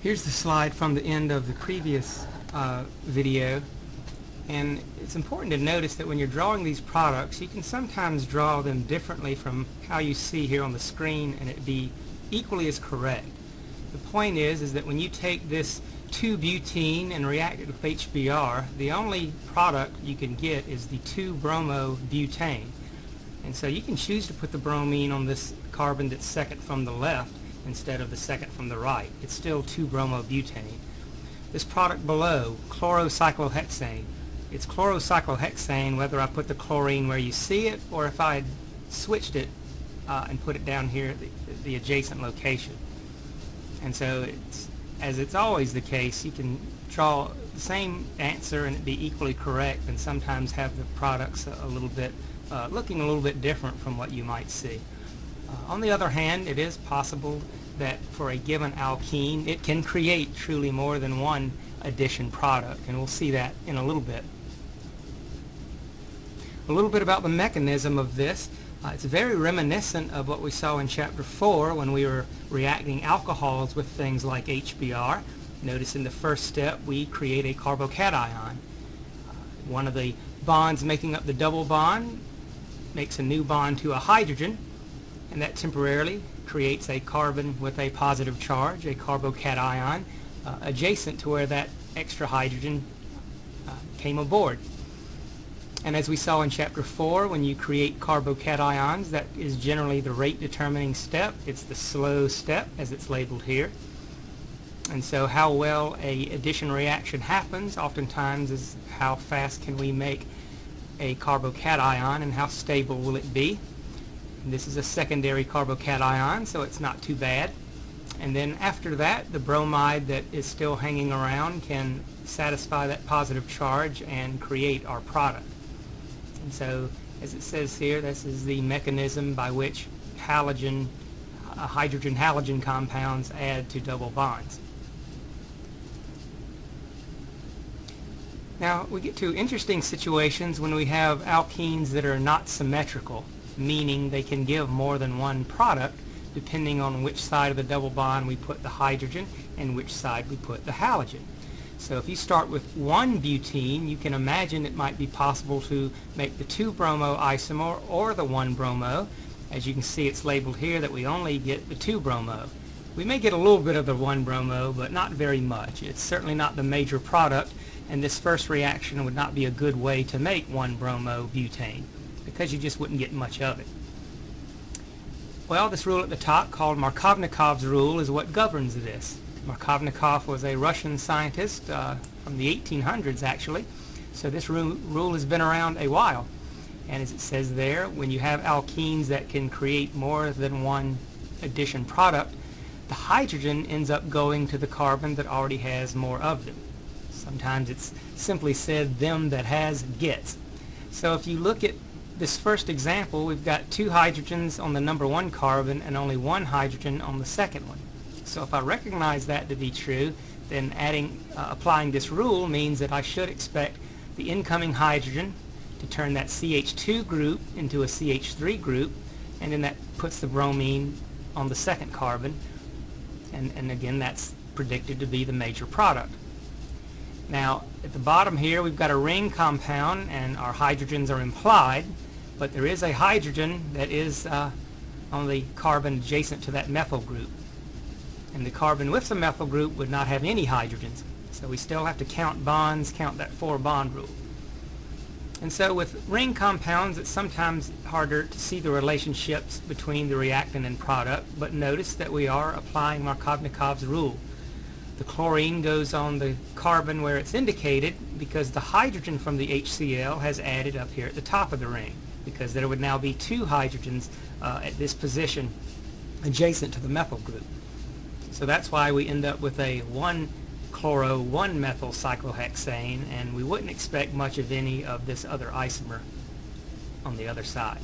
Here's the slide from the end of the previous uh, video and it's important to notice that when you're drawing these products you can sometimes draw them differently from how you see here on the screen and it be equally as correct. The point is is that when you take this 2-butene and react it with HBr the only product you can get is the 2-bromo-butane and so you can choose to put the bromine on this carbon that's second from the left instead of the second from the right. It's still 2-bromobutane. This product below, chlorocyclohexane. It's chlorocyclohexane whether I put the chlorine where you see it or if I switched it uh, and put it down here at the, the adjacent location. And so it's, as it's always the case, you can draw the same answer and it be equally correct and sometimes have the products a, a little bit, uh, looking a little bit different from what you might see. Uh, on the other hand, it is possible that for a given alkene, it can create truly more than one addition product, and we'll see that in a little bit. A little bit about the mechanism of this. Uh, it's very reminiscent of what we saw in Chapter 4 when we were reacting alcohols with things like HBr. Notice in the first step we create a carbocation. Uh, one of the bonds making up the double bond makes a new bond to a hydrogen and that temporarily creates a carbon with a positive charge, a carbocation, uh, adjacent to where that extra hydrogen uh, came aboard. And as we saw in chapter 4, when you create carbocations, that is generally the rate determining step. It's the slow step, as it's labeled here. And so how well a addition reaction happens oftentimes is how fast can we make a carbocation and how stable will it be. This is a secondary carbocation, so it's not too bad. And then after that, the bromide that is still hanging around can satisfy that positive charge and create our product. And so, as it says here, this is the mechanism by which halogen, uh, hydrogen-halogen compounds add to double bonds. Now, we get to interesting situations when we have alkenes that are not symmetrical meaning they can give more than one product depending on which side of the double bond we put the hydrogen and which side we put the halogen. So if you start with one butene, you can imagine it might be possible to make the 2-bromo isomer or the 1-bromo. As you can see, it's labeled here that we only get the 2-bromo. We may get a little bit of the 1-bromo, but not very much. It's certainly not the major product, and this first reaction would not be a good way to make 1-bromo butane because you just wouldn't get much of it. Well, this rule at the top called Markovnikov's rule is what governs this. Markovnikov was a Russian scientist uh, from the 1800s actually, so this rule, rule has been around a while. And as it says there, when you have alkenes that can create more than one addition product, the hydrogen ends up going to the carbon that already has more of them. Sometimes it's simply said, them that has gets. So if you look at this first example, we've got two hydrogens on the number one carbon and only one hydrogen on the second one. So if I recognize that to be true, then adding, uh, applying this rule means that I should expect the incoming hydrogen to turn that CH2 group into a CH3 group, and then that puts the bromine on the second carbon, and, and again that's predicted to be the major product. Now, at the bottom here, we've got a ring compound, and our hydrogens are implied, but there is a hydrogen that is uh, on the carbon adjacent to that methyl group. And the carbon with the methyl group would not have any hydrogens. So we still have to count bonds, count that four bond rule. And so with ring compounds, it's sometimes harder to see the relationships between the reactant and product, but notice that we are applying Markovnikov's rule. The chlorine goes on the carbon where it's indicated because the hydrogen from the HCl has added up here at the top of the ring because there would now be two hydrogens uh, at this position adjacent to the methyl group. So that's why we end up with a 1 chloro 1 methyl cyclohexane and we wouldn't expect much of any of this other isomer on the other side.